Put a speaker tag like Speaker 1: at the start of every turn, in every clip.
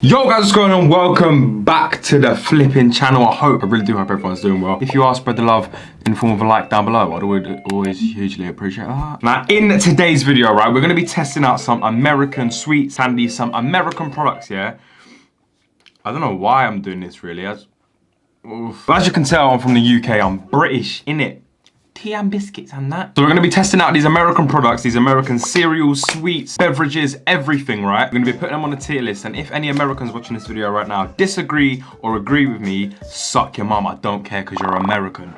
Speaker 1: Yo guys, what's going on? Welcome back to the flipping channel. I hope, I really do hope everyone's doing well. If you are, spread the love in the form of a like down below. I'd always, always hugely appreciate that. Now, in today's video, right, we're going to be testing out some American sweet sandy, some American products, yeah? I don't know why I'm doing this really. As, as you can tell, I'm from the UK. I'm British, innit? Tea and biscuits and that. So we're gonna be testing out these American products, these American cereals, sweets, beverages, everything, right? We're gonna be putting them on a tier list. And if any Americans watching this video right now disagree or agree with me, suck your mum. I don't care because you're American.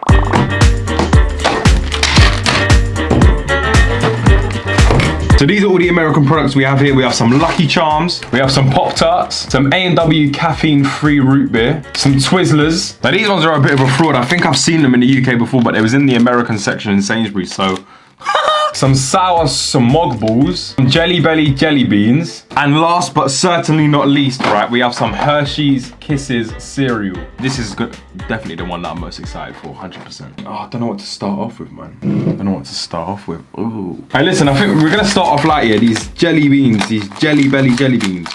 Speaker 1: So these are all the American products we have here. We have some Lucky Charms, we have some Pop-Tarts, some A&W caffeine-free root beer, some Twizzlers. Now these ones are a bit of a fraud. I think I've seen them in the UK before, but it was in the American section in Sainsbury's, so some sour smog balls, some jelly belly jelly beans, and last but certainly not least, right, we have some Hershey's Kisses cereal. This is good, definitely the one that I'm most excited for, 100%. Oh, I don't know what to start off with, man. I don't know what to start off with. Ooh. Hey, listen, I think we're gonna start off light here. These jelly beans, these jelly belly jelly beans.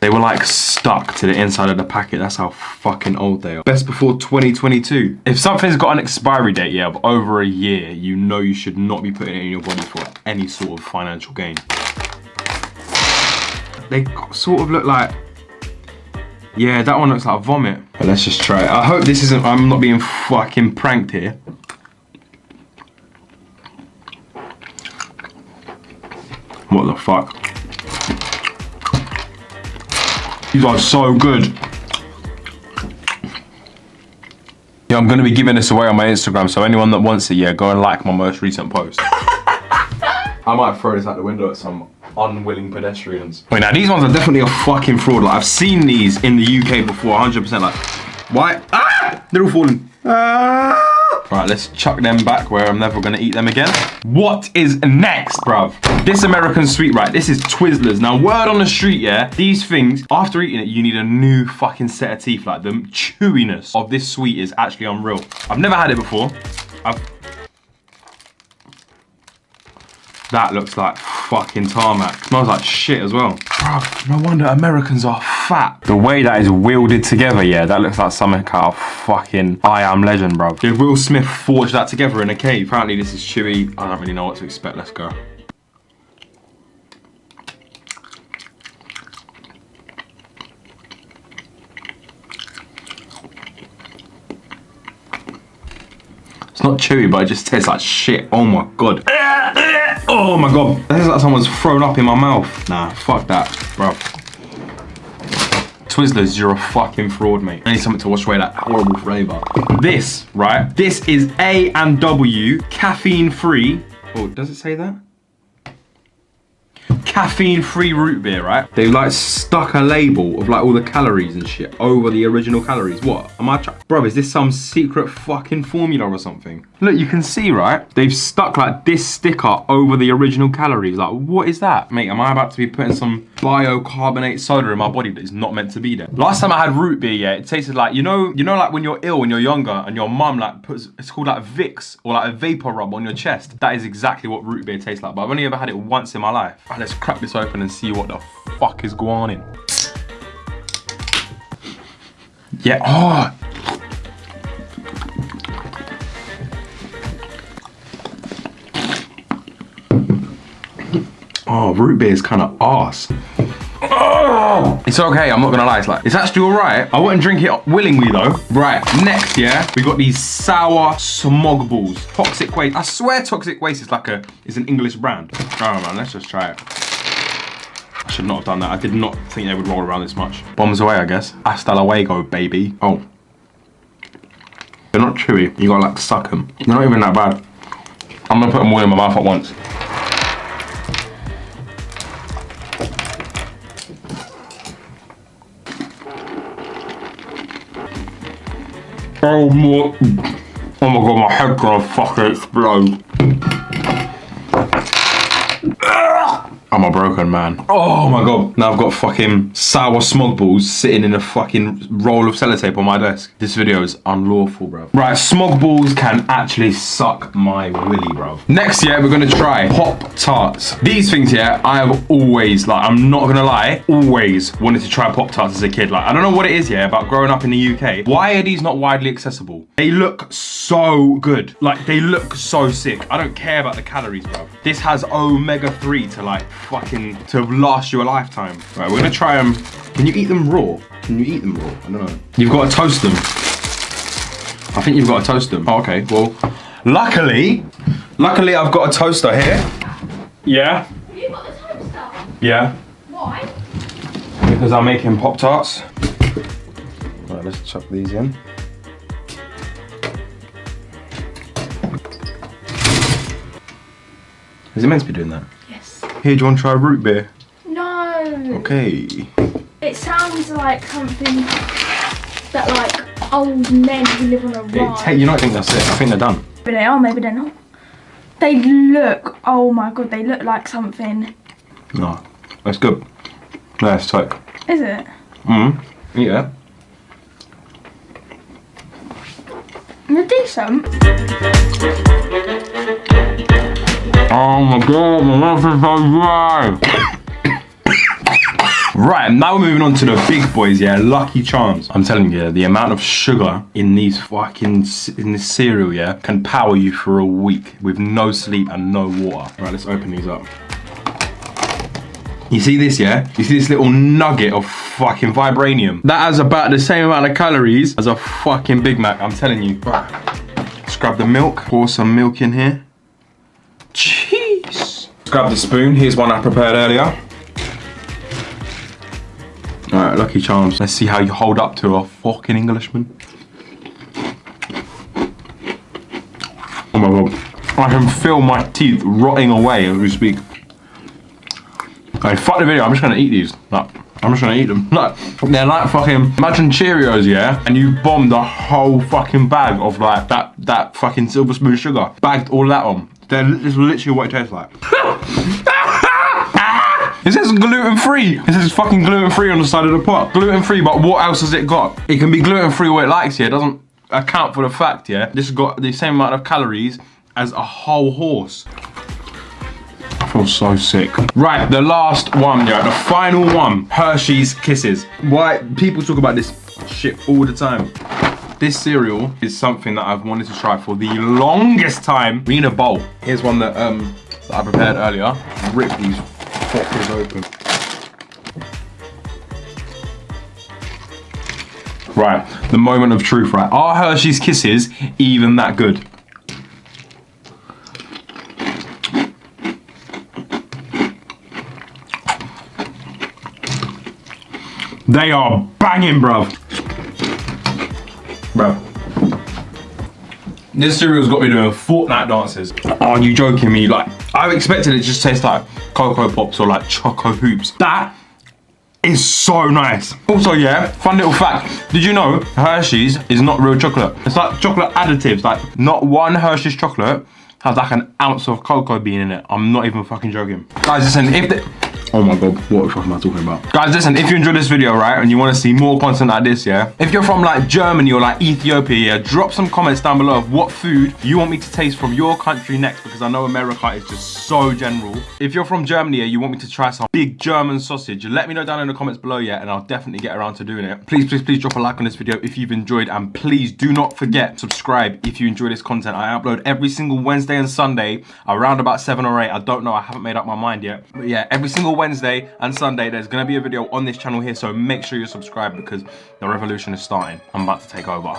Speaker 1: They were like stuck to the inside of the packet. That's how fucking old they are. Best before 2022. If something's got an expiry date, yeah, of over a year, you know you should not be putting it in your body for any sort of financial gain. They sort of look like, yeah, that one looks like vomit. But let's just try it. I hope this isn't, I'm not being fucking pranked here. What the fuck? These are so good. Yeah, I'm going to be giving this away on my Instagram, so anyone that wants it, yeah, go and like my most recent post. I might throw this out the window at some unwilling pedestrians. Wait, now these ones are definitely a fucking fraud. Like, I've seen these in the UK before, 100%. Like, why? Ah! They're all falling. Ah! Right, let's chuck them back where I'm never gonna eat them again. What is next, bruv? This American sweet, right? This is Twizzlers. Now, word on the street, yeah? These things, after eating it, you need a new fucking set of teeth. Like, the chewiness of this sweet is actually unreal. I've never had it before. I've that looks like fucking tarmac. Smells like shit as well. Bro, no wonder Americans are fat. The way that is wielded together, yeah, that looks like something out of fucking I Am Legend, bro. Did Will Smith forge that together in a cave? Apparently this is chewy. I don't really know what to expect. Let's go. It's not chewy, but it just tastes like shit. Oh my god. Oh my god. This is like someone's thrown up in my mouth. Nah, fuck that, bro. Twizzlers, you're a fucking fraud, mate. I need something to wash away that horrible flavour. This, right? This is A and W, caffeine free. Oh, does it say that? Caffeine-free root beer, right? They've like stuck a label of like all the calories and shit over the original calories. What? Am I Bro, is this some secret fucking formula or something? Look, you can see, right? They've stuck like this sticker over the original calories. Like, what is that? Mate, am I about to be putting some biocarbonate soda in my body that is not meant to be there? Last time I had root beer, yeah, it tasted like, you know, you know like when you're ill when you're younger and your mum like puts, it's called like Vicks or like a vapor rub on your chest. That is exactly what root beer tastes like. But I've only ever had it once in my life. Ah, right, let's crack this open and see what the fuck is going on. Yeah, oh. Oh, root beer is kind of arse. Oh, it's okay, I'm not gonna lie, it's like, it's actually all right. I wouldn't drink it willingly though. Right, next, yeah, we got these sour smog balls. Toxic waste, I swear Toxic Waste is like a, is an English brand. Oh man, let's just try it. Should not have done that. I did not think they would roll around this much. Bombs away, I guess. Hasta luego, baby. Oh. They're not chewy. You gotta like suck them. They're not even that bad. I'm gonna put them all in my mouth at once. Oh my, oh my god, my head's gonna fucking explode. I'm a broken man. Oh my god. Now I've got fucking sour smog balls sitting in a fucking roll of sellotape on my desk. This video is unlawful, bro. Right, smog balls can actually suck my willy, bro. Next, yeah, we're gonna try Pop Tarts. These things, yeah, I have always, like, I'm not gonna lie, always wanted to try Pop Tarts as a kid. Like, I don't know what it is, yeah, about growing up in the UK. Why are these not widely accessible? They look so good. Like, they look so sick. I don't care about the calories, bro. This has omega-3 to, like, fucking, to last you a lifetime. Right, we're gonna try them. Can you eat them raw? Can you eat them raw? I don't know. You've got to toast them. I think you've got to toast them. Oh, okay, well, luckily, luckily I've got a toaster here. Yeah,
Speaker 2: You got the toaster.
Speaker 1: yeah.
Speaker 2: Why?
Speaker 1: Because I'm making Pop-Tarts. Right, let's chuck these in. Is it meant to be doing that?
Speaker 2: Yes.
Speaker 1: Here, do you want to try root beer?
Speaker 2: No.
Speaker 1: Okay.
Speaker 2: It sounds like something that like old men who live on a
Speaker 1: hey, you don't think that's it? I think they're done.
Speaker 2: Maybe they are, maybe they're not. They look, oh my god, they look like something.
Speaker 1: No, that's good. No, it's tight.
Speaker 2: Is it?
Speaker 1: Mm. Yeah.
Speaker 2: They're decent.
Speaker 1: Oh my god, my mouth is so dry. Right, now we're moving on to the big boys, yeah, Lucky Charms. I'm telling you, the amount of sugar in these fucking, in this cereal, yeah, can power you for a week with no sleep and no water. Right, let's open these up. You see this, yeah? You see this little nugget of fucking vibranium? That has about the same amount of calories as a fucking Big Mac, I'm telling you. Right, let's grab the milk, pour some milk in here. Grab the spoon. Here's one I prepared earlier. All right, Lucky Charms. Let's see how you hold up to a fucking Englishman. Oh my god. I can feel my teeth rotting away as we speak. Okay, fuck the video. I'm just gonna eat these. Like, I'm just gonna eat them. Like, they're like fucking. Imagine Cheerios, yeah, and you bombed a whole fucking bag of like that that fucking silver spoon sugar. Bagged all that on. They're this is literally what it tastes like. It says gluten free. It says fucking gluten free on the side of the pot. Gluten free, but what else has it got? It can be gluten free what it likes, yeah. It doesn't account for the fact, yeah. This has got the same amount of calories as a whole horse. I feel so sick. Right, the last one, yeah, the final one. Hershey's Kisses. Why people talk about this shit all the time. This cereal is something that I've wanted to try for the longest time. We need a bowl. Here's one that um that I prepared earlier. Rip these fuckers open. Right, the moment of truth, right? Are Hershey's Kisses even that good? They are banging, bruv. This cereal's got me doing Fortnite dances. Are you joking me? Like, I expected it just taste like Cocoa Pops or like Choco Hoops. That is so nice. Also, yeah, fun little fact. Did you know Hershey's is not real chocolate? It's like chocolate additives. Like, not one Hershey's chocolate has like an ounce of cocoa bean in it. I'm not even fucking joking. Guys, listen, if the... Oh my god, what am I talking about? Guys, listen, if you enjoyed this video, right, and you want to see more content like this, yeah? If you're from like Germany or like Ethiopia, yeah, drop some comments down below of what food you want me to taste from your country next, because I know America is just so general. If you're from Germany, yeah, you want me to try some big German sausage, let me know down in the comments below, yeah, and I'll definitely get around to doing it. Please, please, please drop a like on this video if you've enjoyed, and please do not forget, subscribe if you enjoy this content. I upload every single Wednesday and Sunday, around about 7 or 8. I don't know, I haven't made up my mind yet. But yeah, every single Wednesday and Sunday, there's gonna be a video on this channel here, so make sure you're subscribed because the revolution is starting. I'm about to take over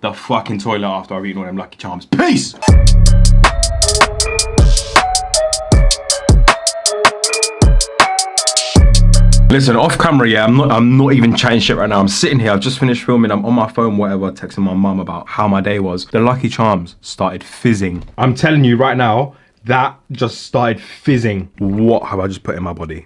Speaker 1: the fucking toilet after I've eaten all them Lucky Charms. Peace! Listen, off camera, yeah, I'm not I'm not even chatting shit right now. I'm sitting here, I've just finished filming, I'm on my phone, whatever, texting my mum about how my day was. The Lucky Charms started fizzing. I'm telling you right now, that just started fizzing. What have I just put in my body?